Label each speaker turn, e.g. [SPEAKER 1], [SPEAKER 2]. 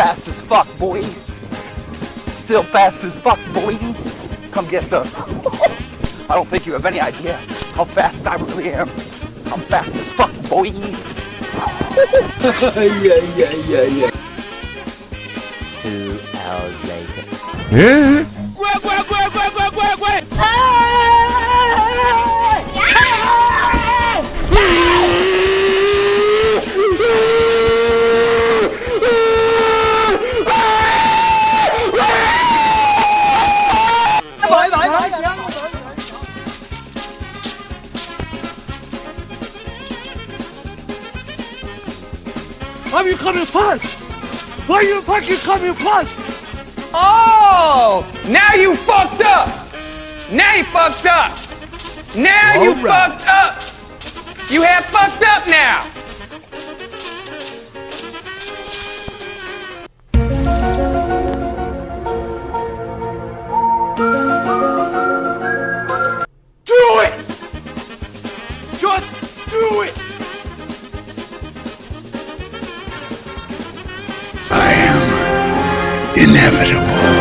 [SPEAKER 1] fast as fuck, boy. Still fast as fuck, boy. Come get some. I don't think you have any idea how fast I really am. I'm fast as fuck, boy.
[SPEAKER 2] yeah, yeah, yeah, yeah.
[SPEAKER 3] Two hours later.
[SPEAKER 4] Why are you coming fast? Why are you fucking coming fast?
[SPEAKER 5] Oh, now you fucked up. Now you fucked up. Now you
[SPEAKER 2] All right.
[SPEAKER 5] fucked up. You have fucked up now.
[SPEAKER 4] Do it! Just do it!
[SPEAKER 2] Inevitable.